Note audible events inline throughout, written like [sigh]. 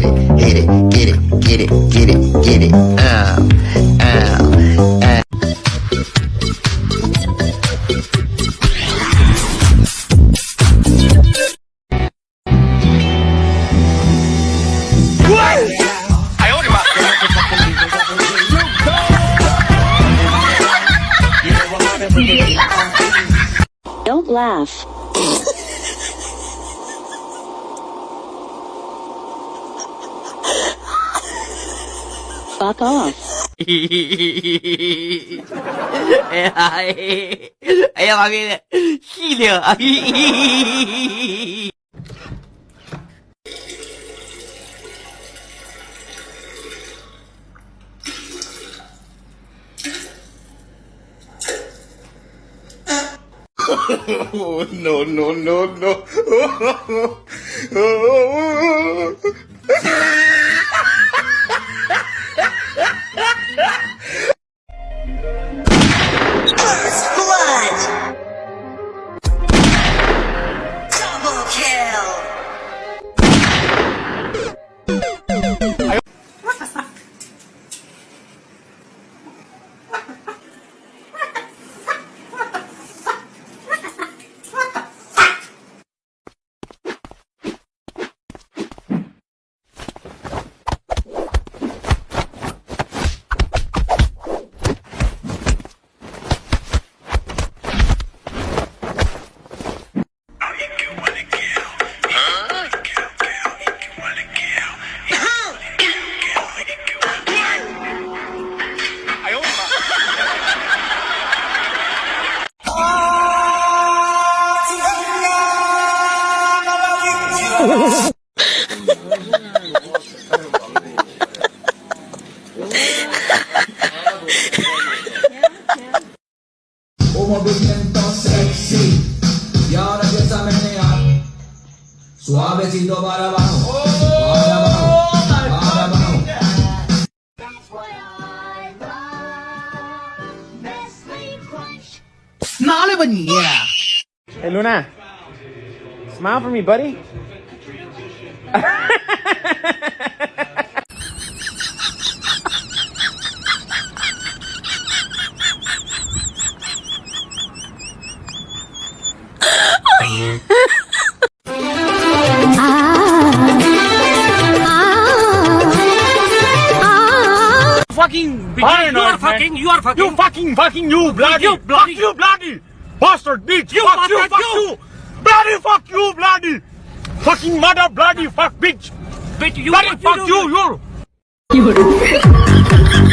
Get it, it, get it, get it, get it, get it. Ow, ow, ow. Don't laugh. Fuck off. Ella va bien. Gilio. oh, no, no, no, no. [laughs] movimiento sexy. Y ahora empieza a menear. Suavecito para abajo. Abajo. Hey, Luna. Smile for me, buddy. [laughs] fucking you are fucking, you are fucking. You fucking, fucking, you bloody, you bloody, you bloody, bastard bitch. You fuck you, fuck you, bloody, fuck you, bloody, fucking mother, bloody, fuck bitch. Bitch, you, bloody, fuck you, you. On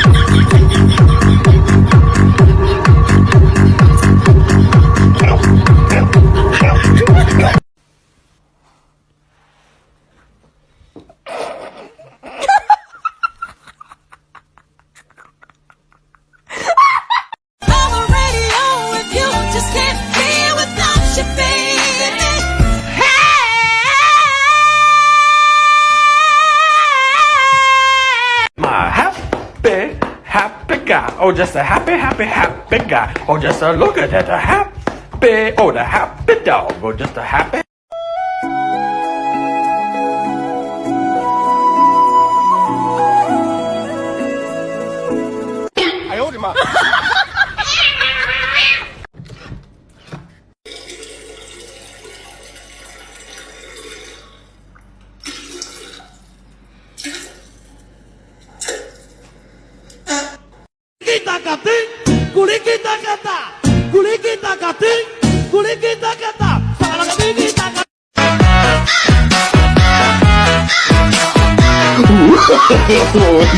Oh, just a happy, happy, happy guy. Oh, just a look at that, a happy, oh, the happy dog. Oh, just a happy.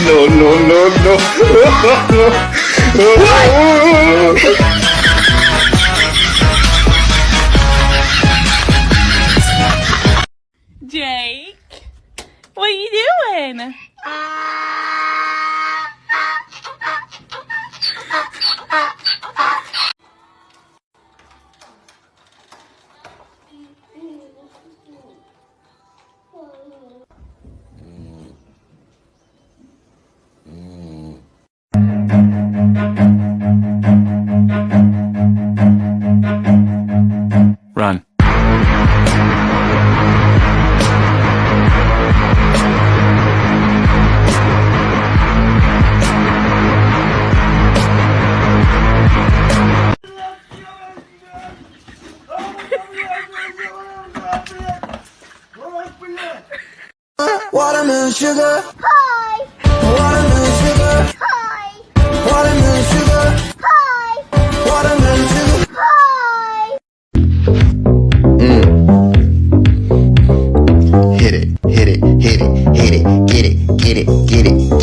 No, no, no, no. Jake, what are you doing? Ah. Run. Watermelon sugar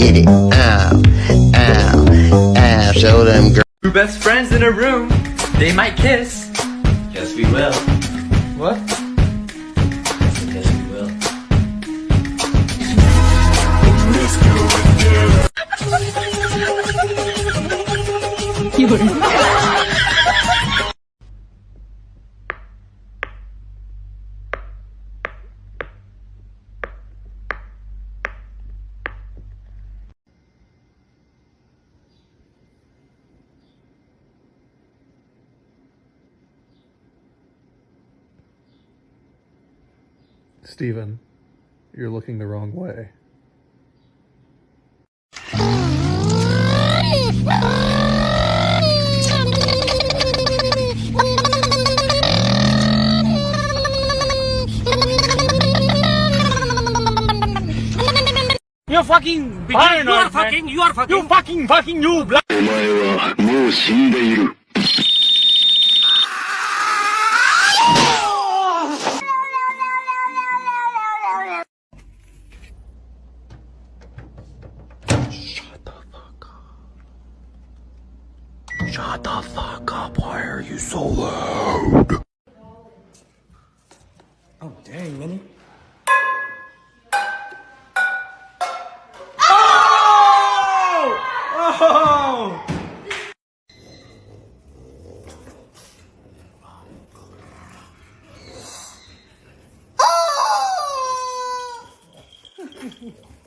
get it. Ow, ow, ow. Show them girls. Two best friends in a room, they might kiss. Yes, we will. Steven, you're looking the wrong way. You fucking paranoid, you are fucking, you are fucking, you fucking, fucking, you black. お前はもう死んでいる。 Loud? Oh, dang, Minnie. Oh! Oh! [laughs] oh [laughs]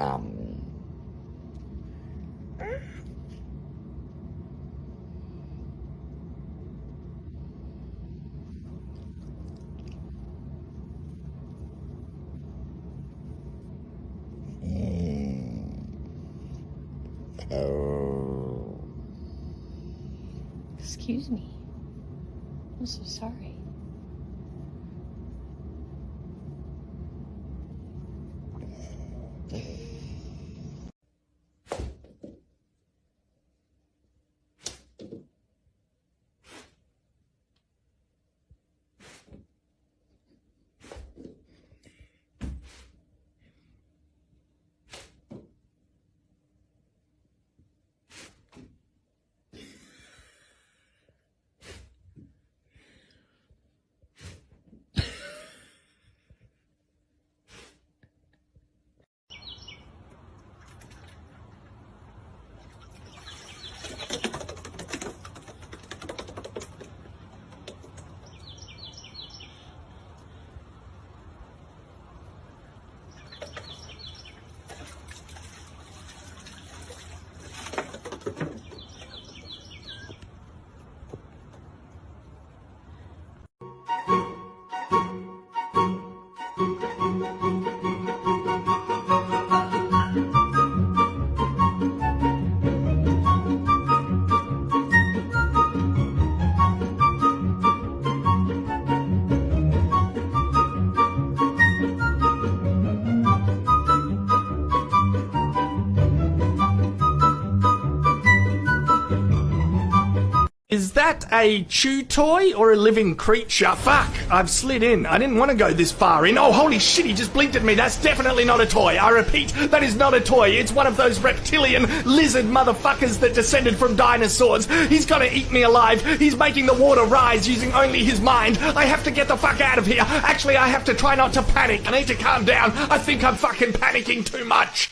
Um, hmm. oh. Excuse me. I'm so sorry. That a chew toy or a living creature? Fuck, I've slid in. I didn't want to go this far in. Oh, holy shit, he just blinked at me. That's definitely not a toy. I repeat, that is not a toy. It's one of those reptilian lizard motherfuckers that descended from dinosaurs. He's gonna eat me alive. He's making the water rise using only his mind. I have to get the fuck out of here. Actually, I have to try not to panic. I need to calm down. I think I'm fucking panicking too much.